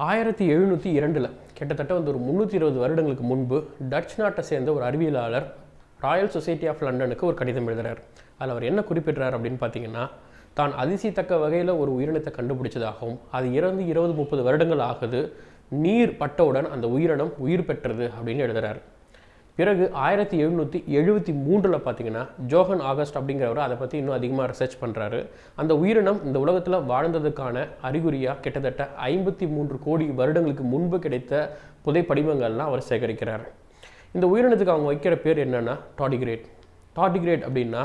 ஆயிரத்தி எழுநூற்றி இரண்டில் கிட்டத்தட்ட வந்து ஒரு முந்நூற்றி இருபது வருடங்களுக்கு முன்பு டச் நாட்டை சேர்ந்த ஒரு அறிவியலாளர் ராயல் சொசைட்டி ஆஃப் லண்டனுக்கு ஒரு கடிதம் எழுதுகிறார் அதில் அவர் என்ன குறிப்பிடுறார் அப்படின்னு பார்த்தீங்கன்னா தான் அதிசயத்தக்க வகையில் ஒரு உயிரினத்தை கண்டுபிடிச்சதாகவும் அது இறந்து இருபது முப்பது வருடங்கள் ஆகுது நீர் பட்டவுடன் அந்த உயிரினம் உயிர் பெற்றது அப்படின்னு எழுதுகிறார் பிறகு ஆயிரத்தி எழுநூற்றி எழுபத்தி மூன்றில் பார்த்தீங்கன்னா ஜோஹன் ஆகஸ்ட் அப்படிங்கிறவர் அதை பற்றி இன்னும் அதிகமாக ரிசர்ச் பண்ணுறாரு அந்த உயிரினம் இந்த உலகத்தில் வாழ்ந்ததுக்கான அறிகுறியாக கிட்டத்தட்ட ஐம்பத்தி மூன்று கோடி வருடங்களுக்கு முன்பு கிடைத்த புதைப்படிமங்கள்லாம் அவர் சேகரிக்கிறார். இந்த உயிரினத்துக்கு அவங்க வைக்கிற பேர் என்னென்னா டாடிகிரேட் டாடிகிரேட் அப்படின்னா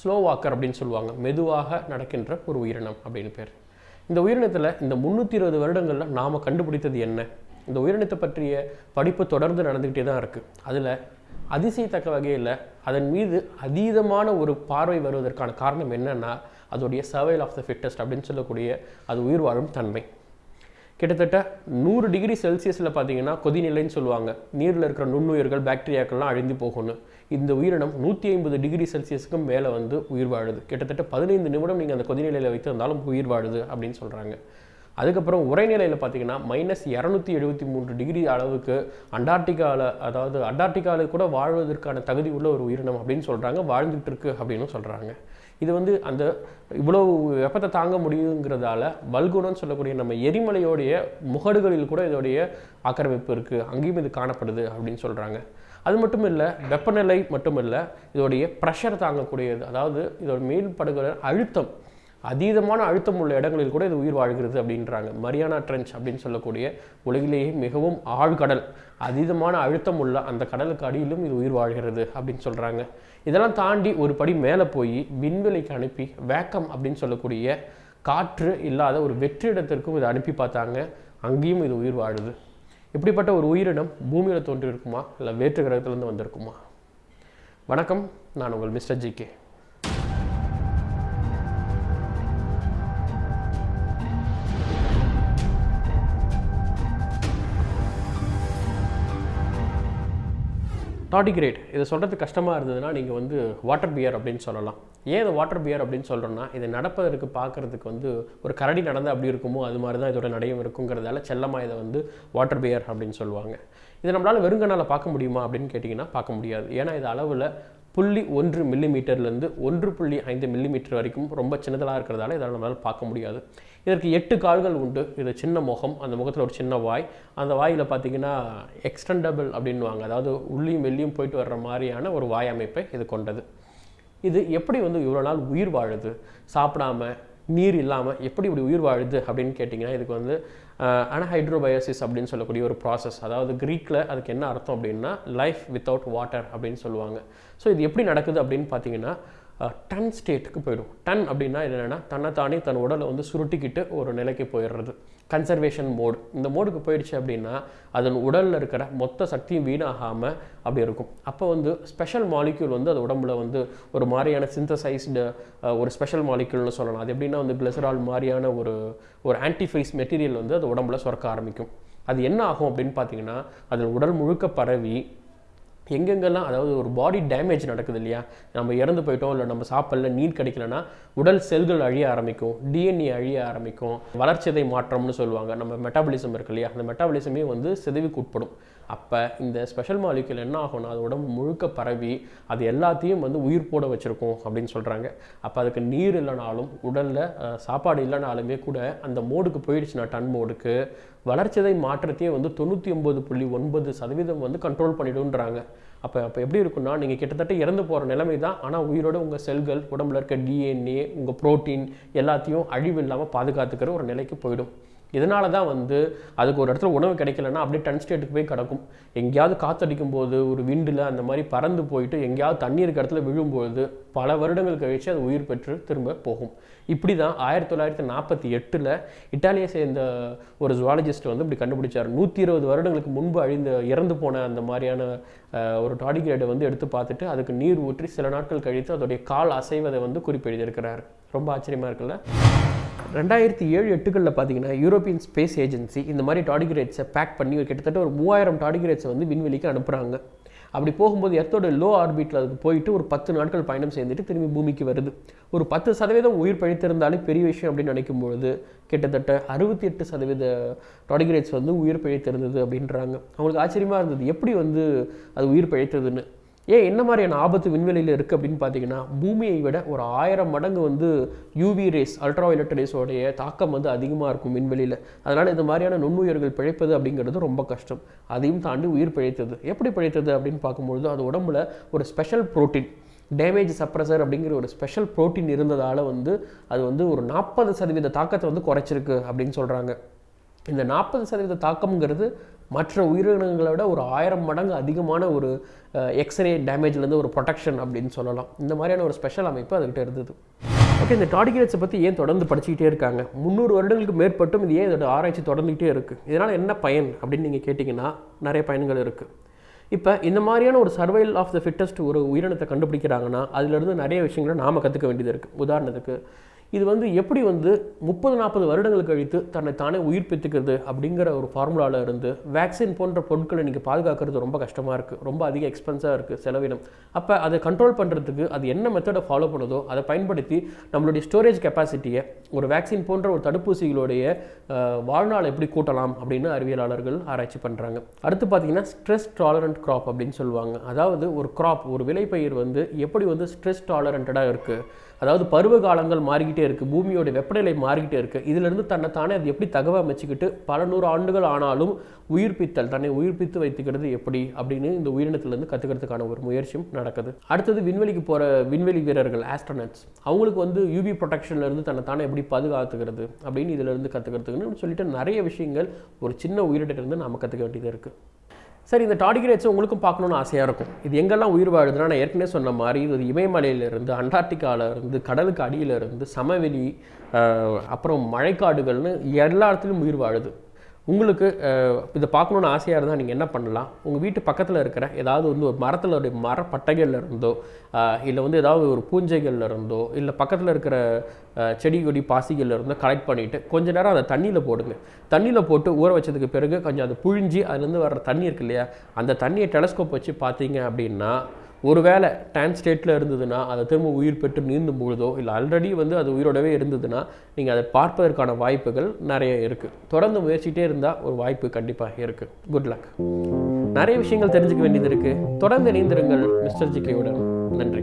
ஸ்லோ வாக்கர் அப்படின்னு சொல்லுவாங்க. மெதுவாக நடக்கின்ற ஒரு உயிரினம் அப்படின்னு பேர். இந்த உயிரினத்தில் இந்த முந்நூற்றி இருபது வருடங்களில் நாம் கண்டுபிடித்தது என்ன? இந்த உயிரினத்தை பற்றிய படிப்பு தொடர்ந்து நடந்துக்கிட்டே தான் இருக்குது அதில் அதிசயத்தக்க வகையில் அதன் மீது அதீதமான ஒரு பார்வை வருவதற்கான காரணம் என்னன்னா அதோடைய சர்வைல் ஆஃப் த ஃபிட்டஸ்ட் அப்படின்னு சொல்லக்கூடிய அது உயிர் வாழும் தன்மை. கிட்டத்தட்ட நூறு டிகிரி செல்சியஸில் பார்த்தீங்கன்னா கொதிநிலைன்னு சொல்லுவாங்க. நீரில் இருக்கிற நுண்ணுயிர்கள் பாக்டீரியாக்கள்லாம் அழிந்து போகணும் இந்த உயிரினம் நூற்றி ஐம்பது டிகிரி செல்சியஸுக்கும் மேலே வந்து உயிர் வாழுது. கிட்டத்தட்ட பதினைந்து நிமிடம் நீங்கள் அந்த கொதிநிலையில் வைத்திருந்தாலும் உயிர் வாழுது அப்படின்னு சொல்கிறாங்க அதுக்கப்புறம் உரைநிலையில் பார்த்தீங்கன்னா மைனஸ் இரநூத்தி எழுபத்தி மூன்று டிகிரி அளவுக்கு அண்டார்டிகாவில் அதாவது அண்டார்டிகாவில் கூட வாழ்வதற்கான தகுதி உள்ள ஒரு உயிரினம் அப்படின்னு சொல்கிறாங்க வாழ்ந்துட்டு இருக்கு அப்படின்னு சொல்கிறாங்க இது வந்து அந்த இவ்வளவு வெப்பத்தை தாங்க முடியுங்கிறதால வல்குணம்னு சொல்லக்கூடிய நம்ம எரிமலையோடைய முகடுகளில் கூட இதோடைய ஆக்கிரமிப்பு இருக்குது அங்கேயும் இது காணப்படுது அப்படின்னு சொல்கிறாங்க அது மட்டும் இல்லை வெப்பநிலை மட்டும் இல்லை இதோடைய ப்ரெஷர் தாங்கக்கூடியது. அதாவது இதோட மேல் படுகிற அழுத்தம் அதீதமான அழுத்தம் உள்ள இடங்களில் கூட இது உயிர் வாழ்கிறது அப்படின்றாங்க. மரியானா ட்ரென்ச் அப்படின்னு சொல்லக்கூடிய உலகிலேயே மிகவும் ஆழ்கடல். அதீதமான அழுத்தம் உள்ள அந்த கடலுக்கு அடியிலும் இது உயிர் வாழ்கிறது அப்படின்னு சொல்கிறாங்க இதெல்லாம் தாண்டி ஒரு படி மேலே போய் விண்வெளிக்கு அனுப்பி வேக்கம் அப்படின்னு சொல்லக்கூடிய காற்று இல்லாத ஒரு வெற்றிடத்திற்கும் இதை அனுப்பி பார்த்தாங்க. அங்கேயும் இது உயிர் வாழுது. இப்படிப்பட்ட ஒரு உயிரினம் பூமியில் தோன்றியிருக்குமா? இல்லை வேற்று கிரகத்திலேருந்து வந்திருக்குமா? வணக்கம். நான் உங்கள் மிஸ்டர் ஜி கே. டாடிகிரேட் இதை சொல்கிறது கஷ்டமாக இருந்ததுன்னா நீங்கள் வந்து வாட்டர் பியர் அப்படின்னு சொல்லலாம். ஏன் இது வாட்டர் பியர் அப்படின்னு சொல்கிறோன்னா இது நடப்பதற்கு பார்க்குறதுக்கு வந்து ஒரு கரடி நடந்தால் அப்படி இருக்குமோ அது மாதிரி தான் இதோட நடையும் இருக்குங்கிறதால செல்லமாக இதை வந்து வாட்டர் பியர் அப்படின்னு சொல்லுவாங்க. இதை நம்மளால் வெறுங்கனால் பார்க்க முடியுமா அப்படின்னு கேட்டிங்கன்னா பார்க்க முடியாது. ஏன்னா இது அளவில் புள்ளி ஒன்று மில்லிமீட்டர்லேருந்து ஒன்று புள்ளி ஐந்து மில்லிமீட்டர் வரைக்கும் ரொம்ப சின்னதாக இருக்கிறதால இதை நம்மளால் பார்க்க முடியாது. இதற்கு எட்டு கால்கள் உண்டு. இது சின்ன முகம். அந்த முகத்தில் ஒரு சின்ன வாய். அந்த வாயில் பார்த்தீங்கன்னா எக்ஸ்டெண்டபிள் அப்படின்வாங்க அதாவது உள்ளியும் வெளியும் போயிட்டு வர்ற மாதிரியான ஒரு வாய் அமைப்பை இது கொண்டது. இது எப்படி வந்து இவ்வளோ நாள் உயிர் வாழுது? சாப்பிடாம நீர் இல்லாமல் எப்படி இப்படி உயிர் வாழுது அப்படின்னு கேட்டிங்கன்னா இதுக்கு வந்து அனஹைட்ரோபயோசிஸ் அப்படின்னு சொல்லக்கூடிய ஒரு ப்ராசஸ் அதாவது க்ரீக்கில் அதுக்கு என்ன அர்த்தம் அப்படின்னா லைஃப் வித்தவுட் வாட்டர் அப்படின்னு சொல்லுவாங்க. ஸோ இது எப்படி நடக்குது அப்படின்னு பார்த்தீங்கன்னா டன் ஸ்டேட்டுக்கு போயிடும். டன் அப்படின்னா என்னென்னா தன்னைத்தானே தன் உடலை வந்து சுருட்டிக்கிட்டு ஒரு நிலைக்கு போயிடுறது. Conservation mode. இந்த மோடுக்கு போயிடுச்சு அப்படின்னா அதன் உடலில் இருக்கிற மொத்த சக்தியும் வீணாகாமல் அப்படி இருக்கும். அப்போ வந்து ஸ்பெஷல் மாலிக்யூல் வந்து அது உடம்புல வந்து ஒரு மாதிரியான சிந்தசைஸ்டு ஒரு ஸ்பெஷல் மாலிக்யூல்னு சொல்லலாம். அது எப்படின்னா வந்து கிளிசரால் மாதிரியான ஒரு ஒரு ஆன்டிஃபைஸ் மெட்டீரியல் வந்து அது உடம்புல சுரக்க ஆரம்பிக்கும். அது என்ன ஆகும் அப்படின்னு பார்த்தீங்கன்னா அதன் உடல் முழுக்க பரவி எங்கெங்கெல்லாம் அதாவது ஒரு பாடி டேமேஜ் நடக்குது இல்லையா? நம்ம இறந்து போயிட்டோம் இல்லை நம்ம சாப்பிடல நீர் கிடைக்கலனா உடல் செல்கள் அழிய ஆரம்பிக்கும் டிஎன்ஏ அழிய ஆரம்பிக்கும் வளர்ச்சிதை மாற்றம்னு சொல்லுவாங்க. நம்ம மெட்டாபலிசம் இருக்கு இல்லையா? அந்த மெட்டாபலிசமே வந்து சிதைவுக்கு உட்படும். அப்போ இந்த ஸ்பெஷல் மாலிக்யூல் என்ன ஆகும்னா அது உடம்பு முழுக்க பரவி அது எல்லாத்தையும் வந்து உயிர் போட வச்சுருக்கோம் அப்படின்னு சொல்கிறாங்க அப்போ அதுக்கு நீர் இல்லைனாலும் உடலில் சாப்பாடு இல்லைனாலுமே கூட அந்த மோடுக்கு போயிடுச்சுன்னா டன் மோடுக்கு வளர்ச்சிதை மாற்றத்தையே வந்து தொண்ணூற்றி ஒம்பது புள்ளி ஒன்பது சதவீதம் வந்து கண்ட்ரோல் பண்ணிடுன்றாங்க அப்போ அப்போ எப்படி இருக்குன்னா நீங்கள் கிட்டத்தட்ட இறந்து போகிற நிலைமை தான். ஆனால் உயிரோட உங்கள் செல்கள் உடம்புல இருக்க டிஎன்ஏ உங்கள் ப்ரோட்டீன் எல்லாத்தையும் அழிவு இல்லாமல் பாதுகாத்துக்கிற ஒரு நிலைக்கு போயிடும். இதனால தான் வந்து அதுக்கு ஒரு இடத்துல உணவு கிடைக்கலன்னா அப்படியே டன் ஸ்டேட்டுக்கு போய் கிடக்கும். எங்கேயாவது காத்தடிக்கும் போது ஒரு விண்டில் அந்த மாதிரி பறந்து போயிட்டு எங்கேயாவது தண்ணி இருக்க இடத்துல விழும்போது பல வருடங்கள் கழித்து அது உயிர் பெற்று திரும்ப போகும். இப்படி தான் ஆயிரத்தி தொள்ளாயிரத்தி நாற்பத்தி எட்டில் இட்டாலியை சேர்ந்த ஒரு ஜுவாலஜிஸ்ட் வந்து இப்படி கண்டுபிடிச்சார். நூற்றி இருபது வருடங்களுக்கு முன்பு அழிந்த இறந்து போன அந்த மாதிரியான ஒரு டாடிகிரேடை வந்து எடுத்து பார்த்துட்டு அதுக்கு நீர் ஊற்றி சில நாட்கள் கழித்து அதோடைய கால் அசைவதை வந்து குறிப்பெழுதியிருக்கிறார் ரொம்ப ஆச்சரியமாக இருக்குல்ல? ரெண்டாயிரத்தி ஏழு எட்டுகளில் பார்த்தீங்கன்னா யூரோப்பியன் ஸ்பேஸ் ஏஜென்சி இந்த மாதிரி டாடிகிரேட்ஸை பேக் பண்ணி ஒரு கிட்டத்தட்ட ஒரு மூவாயிரம் டாடிகிரேட்ஸை வந்து விண்வெளிக்கு அனுப்புகிறாங்க அப்படி போகும்போது எர்த்தோட லோ ஆர்பிட்டில் அதுக்கு போயிட்டு ஒரு பத்து நாட்கள் பயணம் செய்துட்டு திரும்பி பூமிக்கு வருது. ஒரு பத்து சதவீதம் உயிர் பிழைத்திருந்தாலே பெரிய விஷயம் அப்படின்னு நினைக்கும் பொழுது கிட்டத்தட்ட அறுபத்தி எட்டு சதவீத டாடிகிரேட்ஸ் வந்து உயிர் பிழைத்திருந்தது அப்படின்றாங்க. அவங்களுக்கு ஆச்சரியமாக இருந்தது எப்படி வந்து அது உயிர் பிழைத்ததுன்னு? ஏன் என்ன மாதிரியான ஆபத்து விண்வெளியில் இருக்குது அப்படின்னு பார்த்தீங்கன்னா பூமியை விட ஒரு ஆயிரம் மடங்கு வந்து யூவி ரேஸ் அல்ட்ரா வயலட் ரேஸோடைய தாக்கம் வந்து அதிகமாக இருக்கும் விண்வெளியில். அதனால் இந்த மாதிரியான நுண்ணுயிர்கள் பிழைப்பது அப்படிங்கிறது ரொம்ப கஷ்டம். அதையும் தாண்டி உயிர் பிழைத்தது. எப்படி பிழைத்தது அப்படின்னு பார்க்கும்பொழுது அது உடம்புல ஒரு ஸ்பெஷல் புரோட்டீன் டேமேஜ் சப்ரஸர் அப்படிங்கிற ஒரு ஸ்பெஷல் புரோட்டீன் இருந்ததால் வந்து அது வந்து ஒரு நாற்பது சதவீத தாக்கத்தை வந்து குறைச்சிருக்கு அப்படின்னு சொல்கிறாங்க இந்த நாற்பது சதவீத தாக்கம்ங்கிறது மற்ற உயிரினங்களை விட ஒரு ஆயிரம் மடங்கு அதிகமான ஒரு எக்ஸ்ரே டேமேஜ்லேருந்து ஒரு ப்ரொடெக்ஷன் அப்படின்னு சொல்லலாம். இந்த மாதிரியான ஒரு ஸ்பெஷல் அமைப்பு அதுக்கிட்ட இருந்தது. ஓகே இந்த டாடிகிரேட்ஸை பற்றி ஏன் தொடர்ந்து படிச்சுக்கிட்டே இருக்காங்க? முந்நூறு வருடங்களுக்கு மேற்பட்டும் இது ஏன் இதோட ஆராய்ச்சி தொடர்ந்துக்கிட்டே இருக்குது இதனால் என்ன பயன் அப்படின்னு நீங்கள் கேட்டிங்கன்னா நிறைய பயன்கள் இருக்குது இப்போ இந்த மாதிரியான ஒரு சர்வைல் ஆஃப் த ஃபிட்டஸ்ட் ஒரு உயிரினத்தை கண்டுபிடிக்கிறாங்கன்னா அதுலேருந்து நிறைய விஷயங்களை நாம் கற்றுக்க வேண்டியது இருக்குது உதாரணத்துக்கு இது வந்து எப்படி வந்து முப்பது நாற்பது வருடங்கள் கழித்து தன்னை தானே உயிர்ப்பித்துக்கிறது அப்படிங்கிற ஒரு ஃபார்முலாவில் இருந்து வேக்சின் போன்ற பொருட்களை நீங்கள் பாதுகாக்கிறது ரொம்ப கஷ்டமாக இருக்குது ரொம்ப அதிக எக்ஸ்பென்ஸாக இருக்குது செலவினம். அப்போ அதை கண்ட்ரோல் பண்ணுறதுக்கு அது என்ன மெத்தடை ஃபாலோ பண்ணுதோ அதை பயன்படுத்தி நம்மளுடைய ஸ்டோரேஜ் கெப்பாசிட்டியை ஒரு வேக்சின் போன்ற ஒரு தடுப்பூசிகளுடைய வாழ்நாள் எப்படி கூட்டலாம் அப்படின்னு அறிவியலாளர்கள் ஆராய்ச்சி பண்ணுறாங்க அடுத்து பார்த்தீங்கன்னா ஸ்ட்ரெஸ் டாலரண்ட் க்ராப் அப்படின்னு சொல்லுவாங்க. அதாவது ஒரு க்ராப் ஒரு விளைபயிர் வந்து எப்படி வந்து ஸ்ட்ரெஸ் டாலரண்டடாக இருக்குது அதாவது பருவ காலங்கள் மாறிக்கிட்டே இருக்குது பூமியோட வெப்பநிலை மாறிக்கிட்டே இருக்குது இதிலிருந்து தன்னை தானே அது எப்படி தகவல் அமைச்சிக்கிட்டு பல நூறு ஆண்டுகள் ஆனாலும் உயிர்ப்பித்தல் தன்னை உயிர்ப்பித்து வைத்துக்கிறது எப்படி அப்படின்னு இந்த உயிரினத்திலேருந்து கற்றுக்கிறதுக்கான ஒரு முயற்சியும் நடக்குது. அடுத்தது விண்வெளிக்கு போகிற விண்வெளி வீரர்கள் ஆஸ்ட்ரோனட்ஸ் அவங்களுக்கு வந்து யூபி ப்ரொடெக்ஷன்லேருந்து தன்னை தானே எப்படி பாதுகாத்துக்கிறது அப்படின்னு இதிலிருந்து கற்றுக்கிறதுக்குன்னு சொல்லிட்டு நிறைய விஷயங்கள் ஒரு சின்ன உயிரிட்டிருந்து நாம் கற்றுக்க வேண்டியது இருக்குது சரி இந்த டாடிகிரேட்ஸ் உங்களுக்கும் பார்க்கணுன்னு ஆசையாக இருக்கும். இது எங்கெல்லாம் உயிர் வாழுதுன்னா நான் ஏற்கனவே சொன்ன மாதிரி இது இமயமலையிலிருந்து அண்டார்டிகால இருந்து கடலுக்கு அடியில இருந்து சமவெளி அப்புறம் மழைக்காடுகள்னு எல்லா இடத்துலையும் உயிர் வாழுது. உங்களுக்கு இதை பார்க்கணுன்னு ஆசையாக இருந்தால் நீங்கள் என்ன பண்ணலாம்? உங்கள் வீட்டு பக்கத்தில் இருக்கிற ஏதாவது வந்து ஒரு மரத்தில் மரப்பட்டைகளில் இருந்தோ இல்லை வந்து ஏதாவது ஒரு பூஞ்சைகள்ல இருந்தோ இல்லை பக்கத்தில் இருக்கிற செடி கொடி பாசிகளில் இருந்தோ கலெக்ட் பண்ணிவிட்டு கொஞ்ச நேரம் அதை தண்ணியில் போடுங்க. தண்ணியில் போட்டு ஊற வச்சதுக்கு பிறகு கொஞ்சம் அதை புழிஞ்சி அதுலேருந்து வர்ற தண்ணி இருக்கு இல்லையா அந்த தண்ணியை டெலஸ்கோப் வச்சு பார்த்தீங்க அப்படின்னா ஒருவேளை டேன் ஸ்டேட்டில் இருந்ததுன்னா அதை திரும்ப உயிர் பெற்று நீந்தும் பொழுதோ இல்லை ஆல்ரெடி வந்து அது உயிரோடவே இருந்ததுன்னா நீங்கள் அதை பார்ப்பதற்கான வாய்ப்புகள் நிறைய இருக்குது தொடர்ந்து முயற்சிகிட்டே இருந்தால் ஒரு வாய்ப்பு கண்டிப்பாக இருக்குது குட் லக் நிறைய விஷயங்கள் தெரிஞ்சுக்க வேண்டியது இருக்குது தொடர்ந்து இணைந்திருங்கள் மிஸ்டர் ஜிகேவுடன் நன்றி.